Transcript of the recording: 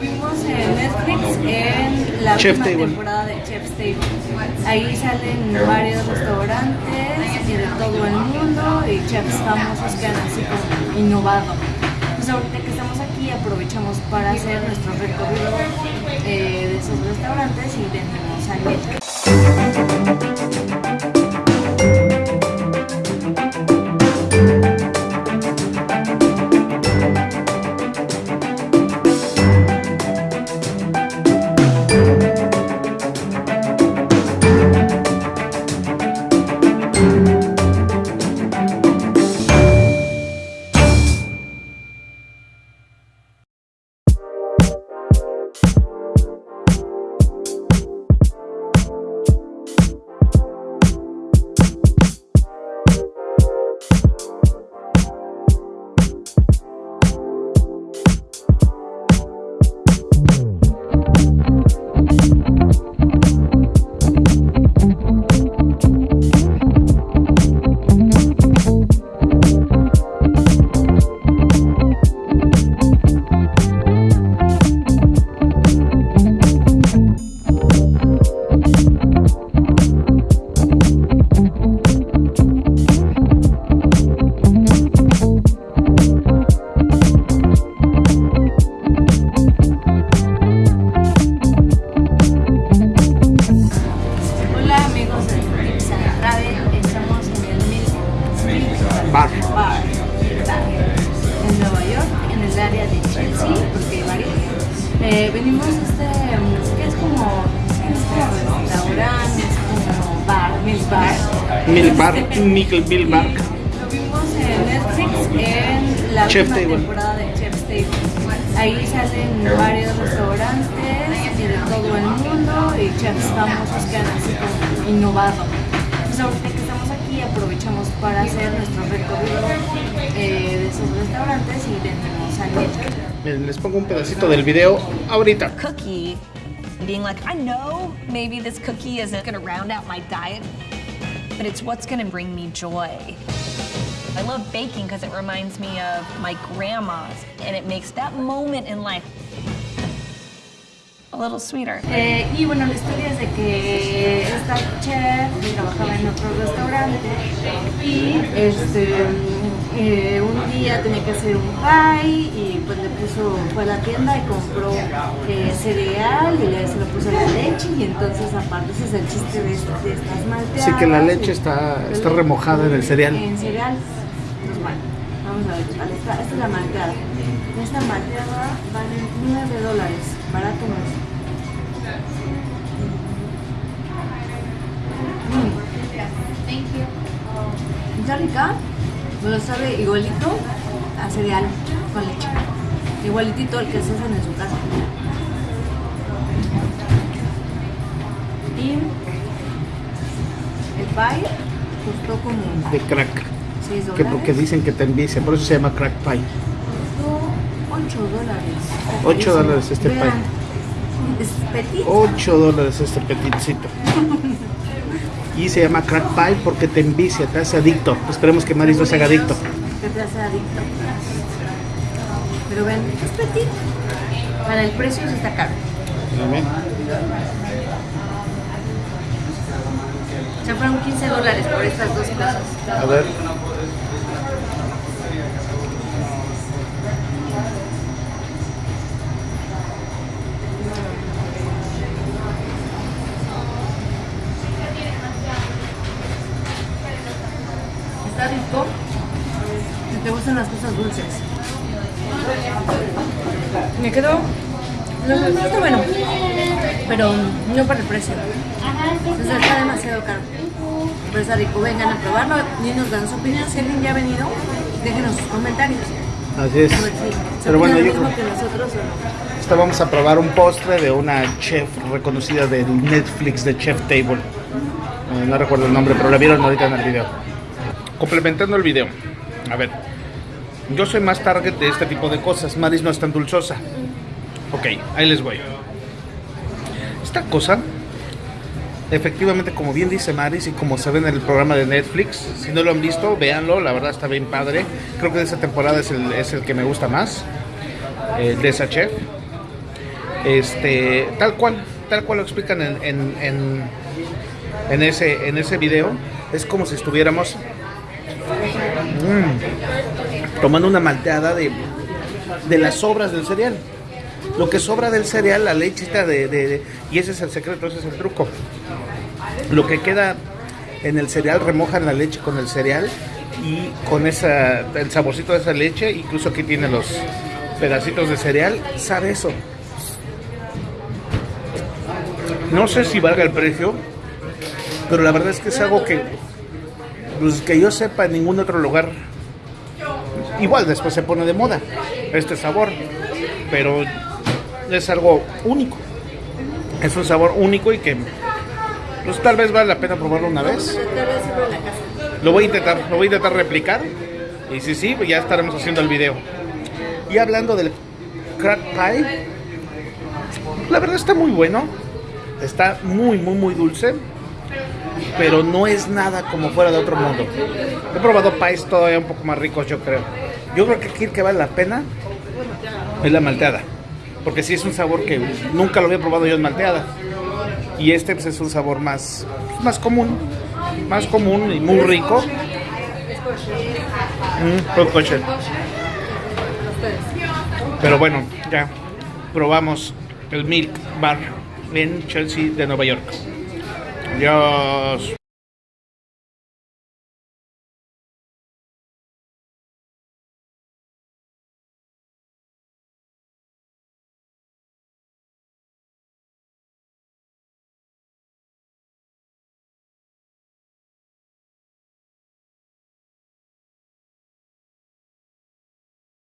vimos en Netflix en la última Table. temporada de Chef's Table. Ahí salen varios restaurantes y de todo el mundo y chefs famosos que han así como innovado. Pues ahorita que estamos aquí aprovechamos para hacer nuestro recorrido eh, de esos restaurantes y venimos a Netflix. Eh, venimos a este, mm, que es como, es como restaurante, es como bar, Milk Bar. Mil Bar, Nickel Bill Bar. Lo vimos en Netflix en la última Table. temporada de Chef's Table. Ahí salen varios restaurantes y de todo el mundo y chefs famosos que han así como innovado. Pues ahorita que estamos aquí aprovechamos para hacer nuestro recorrido eh, de esos restaurantes y venimos a Netflix. Miren, les pongo un pedacito del video ahorita. cookie being like, I know maybe this cookie isn't going to round out my diet, but it's what's going to bring me joy. I love baking because it reminds me of my grandma's, and it makes that moment in life a little sweeter. Eh, y bueno, la historia es de que esta chef trabajaba en otro restaurante y este, un día tenía que hacer un pie y pues le puso, fue a la tienda y compró eh, cereal y le, se lo puso la leche y entonces aparte ese es el chiste de, est- de estas malteadas. Sí, que la leche está- está remojada en el cereal. En cereal. Entonces bueno, vamos a ver. Esta es la malteada. Esta malteada vale 9 dólares, barato no es. Mm. Está rica, pero sabe igualito a cereal con leche. Igualitito al que se hacen en su casa. Y el pie costó como De crack. 6 Que porque dicen que te envicia, por eso se llama crack pie. Costó 8 dólares. Está 8 carísimo. dólares este Vean, pie. Es petit. 8 dólares este petitcito. Y se llama crack pie porque te envicia, te hace adicto. Esperemos que Maris no se haga adicto. Que te hace adicto. Pero ven, es petit. Para el precio sí está caro. O sea, fueron 15 dólares por estas dos cosas. A ver. Está rico. Si te gustan las cosas dulces. Me quedó. No, no está bueno. Pero no para el precio. Entonces está demasiado caro. Pero está rico. Vengan a probarlo y nos dan su opinión. Si alguien ya ha venido, déjenos sus comentarios. Así es. Ver se Pero bueno, yo lo creo que nosotros o no. Esta vamos a probar un postre de una chef reconocida del Netflix de Chef Table. Eh, no recuerdo el nombre, pero la vieron ahorita en el video. Complementando el video. A ver. Yo soy más target de este tipo de cosas. Maris no es tan dulzosa. Ok, ahí les voy. Esta cosa, efectivamente, como bien dice Maris y como se ve en el programa de Netflix, si no lo han visto, véanlo, la verdad está bien padre. Creo que de esa temporada es el, que me gusta más, el de esa chef. Este, tal cual, tal cual lo explican en, en ese, en ese video. Es como si estuviéramos mm, tomando una malteada de, de las sobras del cereal. Lo que sobra del cereal, la lechita de, de- de- Y ese es el secreto, ese es el truco. Lo que queda en el cereal, remojan la leche con el cereal y con esa, el saborcito de esa leche, incluso aquí tiene los pedacitos de cereal, sabe eso. No sé si valga el precio, pero la verdad es que es algo que, pues, que yo sepa en ningún otro lugar. Igual después se pone de moda este sabor, pero es algo único. Es un sabor único y que pues tal vez vale la pena probarlo una vez. Lo voy a intentar, lo voy a intentar replicar. Y si sí, ya estaremos haciendo el video. Y hablando del crack pie, la verdad está muy bueno. Está muy, muy, muy dulce. Pero no es nada como fuera de otro mundo. He probado pies todavía un poco más ricos, yo creo. Yo creo que aquí el que vale la pena es la malteada. Porque sí es un sabor que nunca lo había probado yo en malteada. Y este pues, es un sabor más, más común. Más común y muy rico. Mm. Pero bueno, ya probamos el Milk Bar en Chelsea de Nueva York. Adiós.